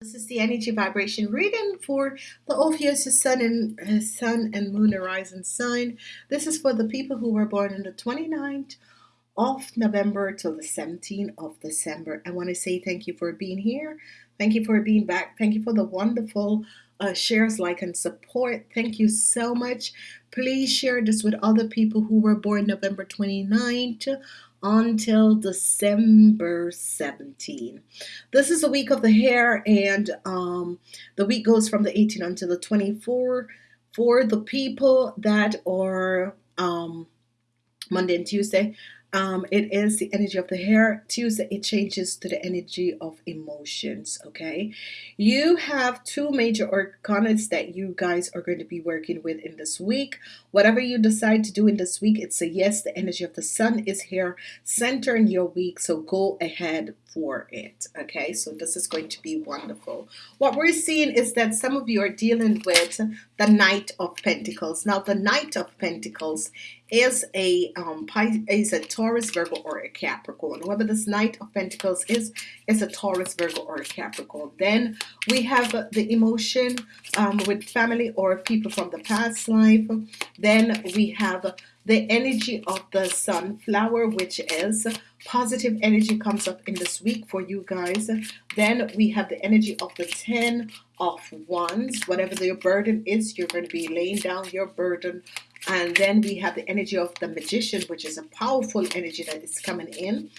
This is the energy vibration reading for the Ophiuchus Sun and uh, Sun and Moon Horizon sign. This is for the people who were born on the 29th of November till the 17th of December. I want to say thank you for being here. Thank you for being back. Thank you for the wonderful uh, shares, like, and support. Thank you so much. Please share this with other people who were born November 29th until December 17. This is a week of the hare, and um, the week goes from the 18 until the 24 for the people that are um, Monday and Tuesday. Um, it is the energy of the hare Tuesday, it changes to the energy of emotions. Okay, you have two major arcanas that you guys are going to be working with in this week. Whatever you decide to do in this week, it's a yes. The energy of the sun is here, centering your week. So go ahead for it. Okay, so this is going to be wonderful. What we're seeing is that some of you are dealing with the Knight of Pentacles. Now, the Knight of Pentacles is a um, is a Taurus, Virgo, or a Capricorn. Whoever this Knight of Pentacles is, is a Taurus, Virgo, or a Capricorn. Then we have the emotion um, with family or people from the past life. Then we have the energy of the sunflower, which is positive energy comes up in this week for you guys. Then we have the energy of the 10 of wands. Whatever your burden is, you're going to be laying down your burden and then we have the energy of the magician which is a powerful energy that is coming in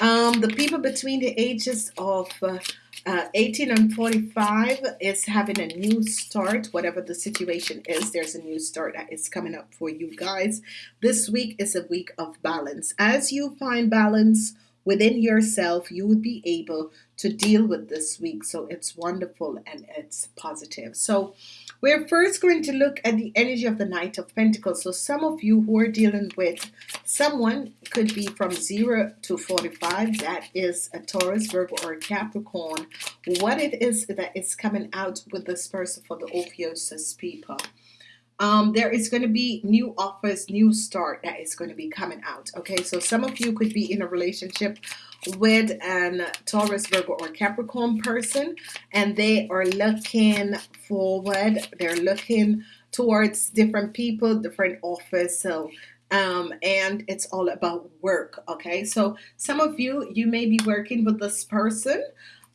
um, the people between the ages of uh, uh, 18 and 45 is having a new start whatever the situation is there's a new start that is coming up for you guys. This week is a week of balance. As you find balance within yourself you would be able to deal with this week so it's wonderful and it's positive so we're first going to look at the energy of the Knight of Pentacles. So some of you who are dealing with someone could be from 0 to 45. That is a Taurus, Virgo, or a Capricorn. What it is that is coming out with this person for the Ophiuchus people um, there is going to be new offers, new start that is going to be coming out. Okay, so some of you could be in a relationship with an Taurus, Virgo, or Capricorn person, and they are looking forward. They're looking towards different people, different offers. So um, and it's all about work okay so some of you you may be working with this person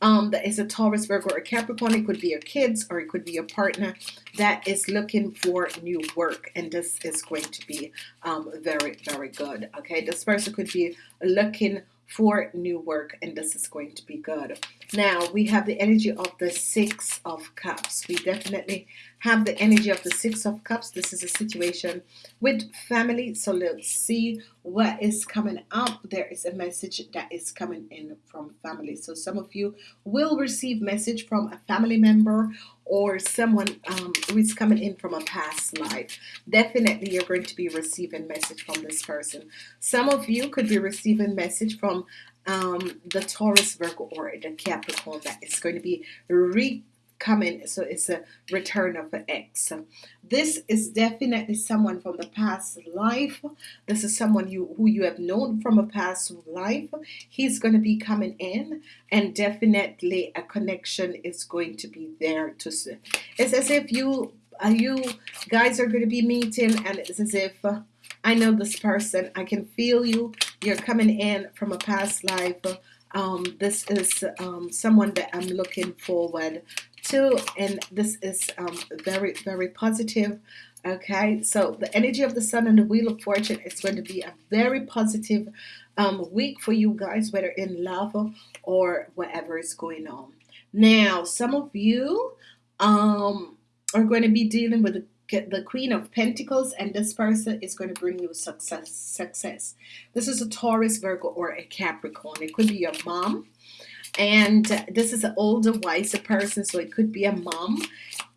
um, that is a Taurus, Virgo, or Capricorn. It could be your kids or it could be your partner that is looking for new work. And this is going to be um, very, very good. Okay, this person could be looking for new work and this is going to be good now we have the energy of the six of cups we definitely have the energy of the six of cups. This is a situation with family. So let's see what is coming up. There is a message that is coming in from family. So some of you will receive message from a family member or someone um, who is coming in from a past life. Definitely you're going to be receiving message from this person. Some of you could be receiving message from um, the Taurus Virgo or the Capricorn that is going to be re coming so it's a return of an ex. This is definitely someone from the past life. This is someone you who you have known from a past life. He's going to be coming in and definitely a connection is going to be there to see it's as if you uh, you guys are going to be meeting and it's as if uh, I know this person I can feel you you're coming in from a past life. Um, this is um, someone that I'm looking forward to and this is um, very very positive okay? So the energy of the Sun and the Wheel of Fortune is going to be a very positive um, week for you guys whether in love or whatever is going on. Now some of you um, are going to be dealing with the the Queen of Pentacles and this person is going to bring you success success. This is a Taurus Virgo or a Capricorn. It could be your mom and this is an older wiser person so it could be a mom.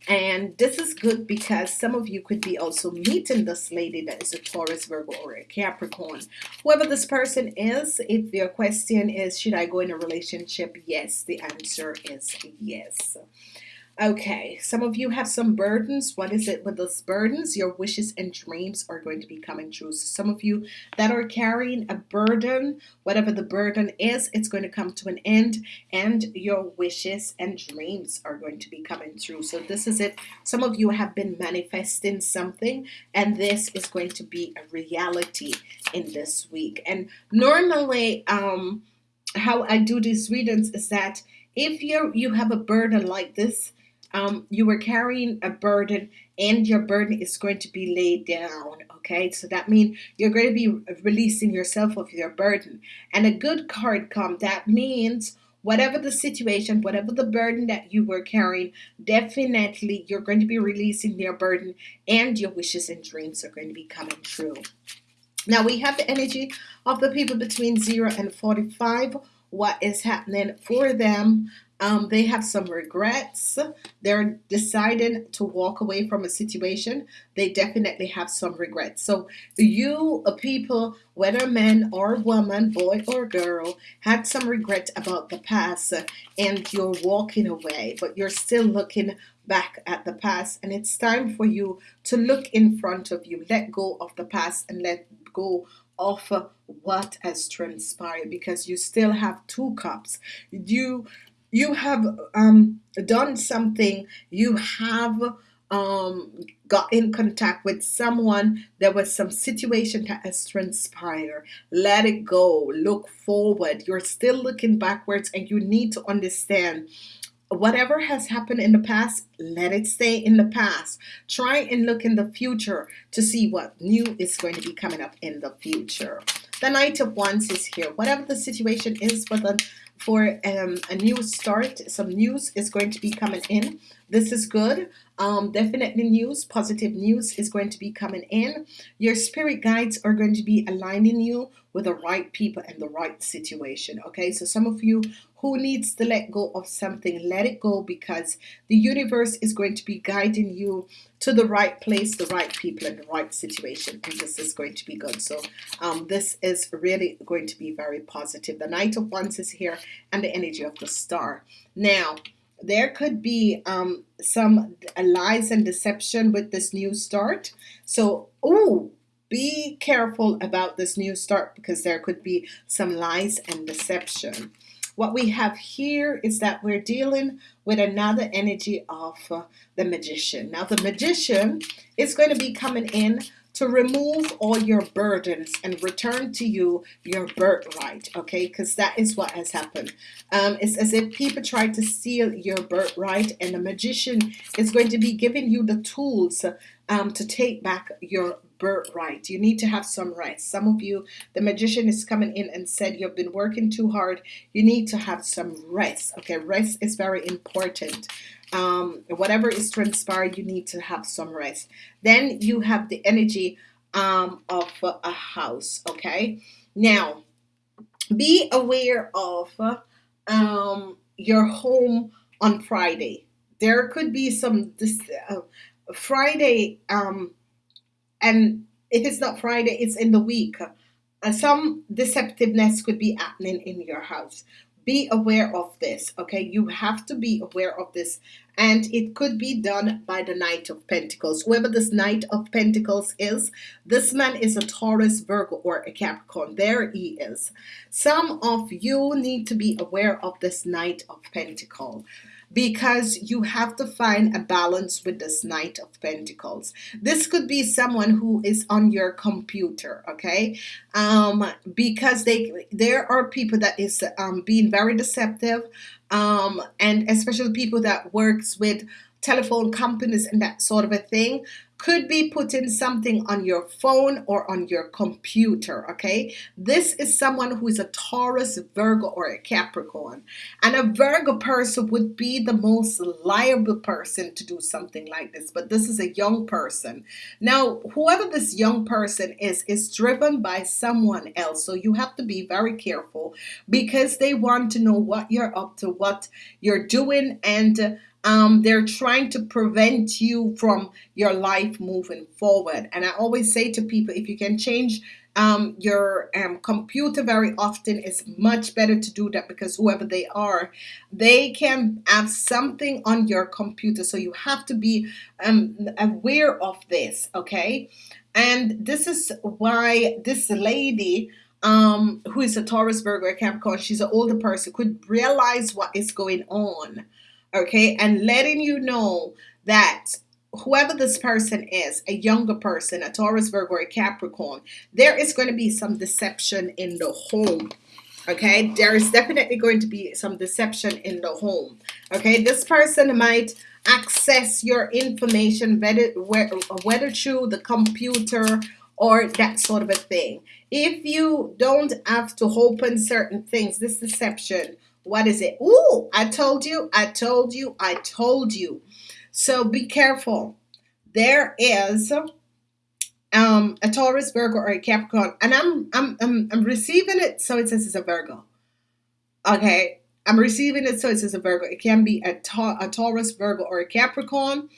And this is good because some of you could be also meeting this lady that is a Taurus Virgo or a Capricorn. Whoever this person is if your question is should I go in a relationship? Yes the answer is yes Okay, some of you have some burdens. What is it with those burdens? Your wishes and dreams are going to be coming true. So, some of you that are carrying a burden, whatever the burden is, it's going to come to an end, and your wishes and dreams are going to be coming true. So, this is it. Some of you have been manifesting something, and this is going to be a reality in this week. And normally, um, how I do these readings is that if you you have a burden like this um, you were carrying a burden and your burden is going to be laid down okay? So that means you're going to be releasing yourself of your burden. And a good card come that means whatever the situation whatever the burden that you were carrying definitely you're going to be releasing your burden and your wishes and dreams are going to be coming true. Now we have the energy of the people between 0 and 45 what is happening for them um, they have some regrets. They're deciding to walk away from a situation. They definitely have some regrets. So, you people, whether man or woman, boy or girl, had some regret about the past and you're walking away, but you're still looking back at the past. And it's time for you to look in front of you, let go of the past and let go of what has transpired because you still have two cups. You you have um, done something, you have um, got in contact with someone, there was some situation that has transpired. Let it go, look forward. You're still looking backwards, and you need to understand whatever has happened in the past, let it stay in the past. Try and look in the future to see what new is going to be coming up in the future. The Knight of Wands is here. Whatever the situation is for the for um, a new start. Some news is going to be coming in. This is good. Um, definitely news, positive news is going to be coming in. Your spirit guides are going to be aligning you with the right people and the right situation. Okay, so some of you who needs to let go of something, let it go because the universe is going to be guiding you to the right place, the right people, and the right situation. And this is going to be good. So um, this is really going to be very positive. The Knight of Wands is here and the energy of the star. Now, there could be um, some lies and deception with this new start. So, oh, be careful about this new start because there could be some lies and deception. What we have here is that we're dealing with another energy of uh, the magician. Now, the magician is going to be coming in to remove all your burdens and return to you your birthright, okay? Because that is what has happened. Um, it's as if people try to steal your birthright, and the magician is going to be giving you the tools um, to take back your birthright. You need to have some rest. Some of you, the magician is coming in and said you've been working too hard. You need to have some rest. Okay, rest is very important. Um, whatever is transpired, you need to have some rest. Then you have the energy um, of a house. Okay, now be aware of um, your home on Friday. There could be some this uh, Friday um, and if it's not Friday, it's in the week. Uh, some deceptiveness could be happening in your house. Be aware of this, okay? You have to be aware of this. And it could be done by the Knight of Pentacles. Whoever this Knight of Pentacles is, this man is a Taurus, Virgo, or a Capricorn. There he is. Some of you need to be aware of this Knight of Pentacles because you have to find a balance with this Knight of Pentacles. This could be someone who is on your computer, okay? Um, because they there are people that is um, being very deceptive, um, and especially people that works with telephone companies and that sort of a thing could be putting something on your phone or on your computer. Okay, this is someone who is a Taurus, Virgo, or a Capricorn, and a Virgo person would be the most liable person to do something like this. But this is a young person. Now, whoever this young person is, is driven by someone else. So you have to be very careful because they want to know what you're up to, what you're doing, and um, they're trying to prevent you from your life moving forward. And I always say to people, if you can change um, your um, computer very often it's much better to do that because whoever they are they can have something on your computer. So you have to be um, aware of this okay? And this is why this lady um, who is a Taurus Virgo Capricorn she's an older person could realize what is going on okay and letting you know that whoever this person is, a younger person, a Taurus, Virgo, or a Capricorn, there is going to be some deception in the home. Okay, there is definitely going to be some deception in the home. Okay, this person might access your information, whether, whether through the computer or that sort of a thing. If you don't have to open certain things, this deception, what is it? Oh, I told you, I told you, I told you. So be careful. There is um, a Taurus, Virgo, or a Capricorn, and I'm I'm I'm, I'm receiving it, so it says it's a Virgo. Okay, I'm receiving it, so it says a Virgo. It can be a, ta- a Taurus, Virgo, or a Capricorn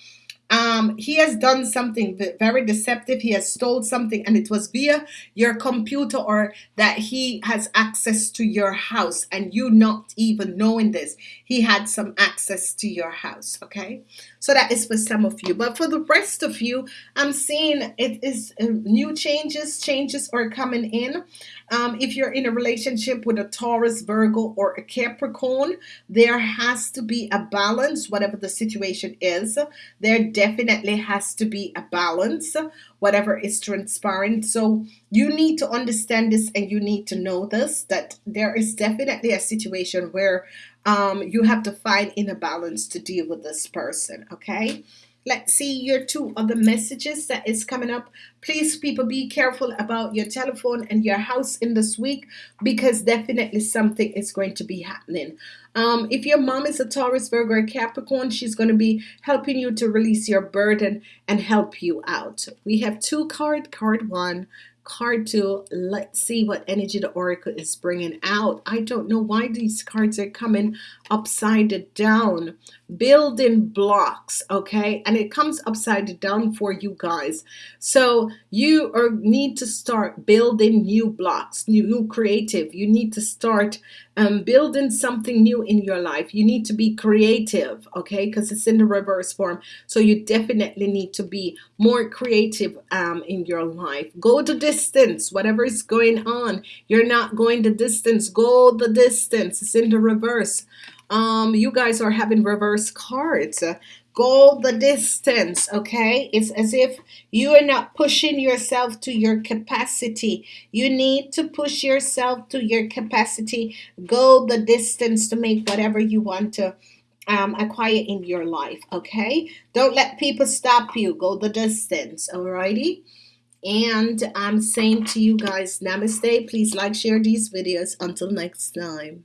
um, he has done something very deceptive. He has stole something, and it was via your computer or that he has access to your house, and you not even knowing this. He had some access to your house. Okay, so that is for some of you, but for the rest of you, I'm seeing it is uh, new changes. Changes are coming in. Um, if you're in a relationship with a Taurus, Virgo, or a Capricorn, there has to be a balance, whatever the situation is. There definitely has to be a balance, whatever is transparent. So you need to understand this and you need to know this that there is definitely a situation where um, you have to find in a balance to deal with this person, okay? Let's see your two other messages that is coming up. Please, people, be careful about your telephone and your house in this week because definitely something is going to be happening. Um, if your mom is a Taurus, Virgo, or Capricorn, she's going to be helping you to release your burden and help you out. We have two card, card one, card two Let's see what energy the oracle is bringing out. I don't know why these cards are coming upside down. Building blocks, okay? And it comes upside down for you guys. So you are, need to start building new blocks, new, new creative. You need to start um, building something new in your life. You need to be creative, okay? Because it's in the reverse form. So you definitely need to be more creative um, in your life. Go the distance, whatever is going on. You're not going the distance. Go the distance. It's in the reverse. Um, you guys are having reverse cards go the distance okay? It's as if you are not pushing yourself to your capacity. You need to push yourself to your capacity. Go the distance to make whatever you want to um, acquire in your life okay? Don't let people stop you. Go the distance alrighty? And I'm saying to you guys namaste. Please like share these videos. Until next time